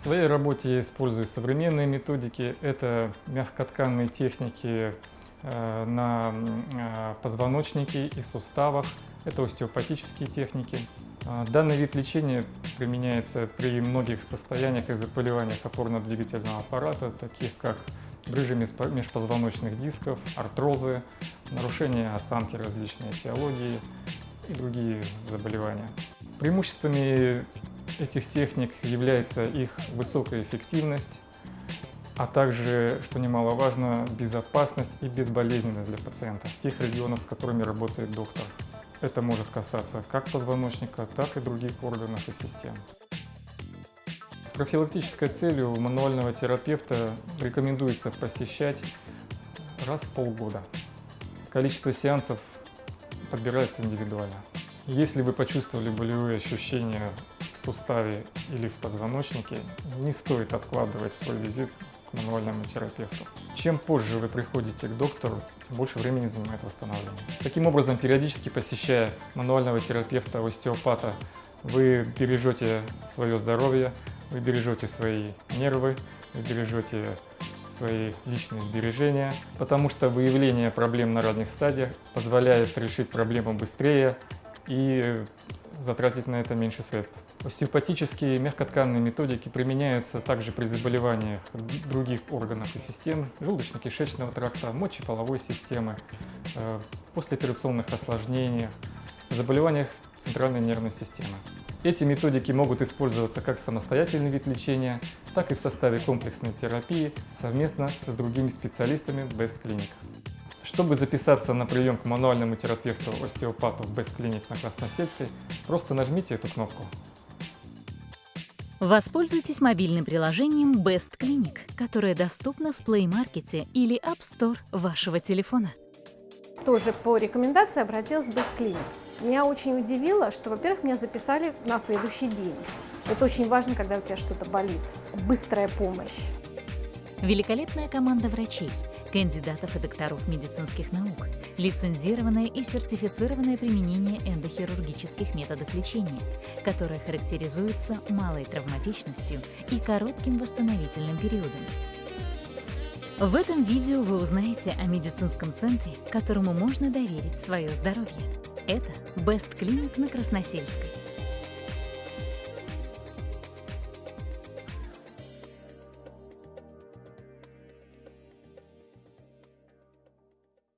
В своей работе я использую современные методики. Это мягкотканные техники э, на э, позвоночнике и суставах. Это остеопатические техники. А, данный вид лечения применяется при многих состояниях и заболеваниях опорно-двигательного аппарата, таких как грыжи межпозвоночных дисков, артрозы, нарушения осанки различной этиологии и другие заболевания. Преимуществами этих техник является их высокая эффективность, а также, что немаловажно, безопасность и безболезненность для пациента в тех регионах, с которыми работает доктор. Это может касаться как позвоночника, так и других органов и систем. С профилактической целью мануального терапевта рекомендуется посещать раз в полгода. Количество сеансов подбирается индивидуально. Если вы почувствовали болевые ощущения в суставе или в позвоночнике, не стоит откладывать свой визит к мануальному терапевту. Чем позже вы приходите к доктору, тем больше времени занимает восстановление. Таким образом, периодически посещая мануального терапевта, остеопата, вы бережете свое здоровье, вы бережете свои нервы, вы бережете свои личные сбережения, потому что выявление проблем на ранних стадиях позволяет решить проблему быстрее и затратить на это меньше средств. Остеопатические мягкотканные методики применяются также при заболеваниях других органов и систем желудочно-кишечного тракта, мочеполовой системы, э, послеоперационных осложнениях, заболеваниях центральной нервной системы. Эти методики могут использоваться как самостоятельный вид лечения, так и в составе комплексной терапии совместно с другими специалистами Best Clinic. Чтобы записаться на прием к мануальному терапевту-остеопату в Best Clinic на Красносельской, просто нажмите эту кнопку. Воспользуйтесь мобильным приложением Best Clinic, которое доступно в Play Market или App Store вашего телефона. Тоже по рекомендации обратилась в Best Clinic. Меня очень удивило, что, во-первых, меня записали на следующий день. Это очень важно, когда у тебя что-то болит. Быстрая помощь. Великолепная команда врачей – кандидатов и докторов медицинских наук, лицензированное и сертифицированное применение эндохирургических методов лечения, которое характеризуется малой травматичностью и коротким восстановительным периодом. В этом видео вы узнаете о медицинском центре, которому можно доверить свое здоровье. Это Best Clinic на Красносельской.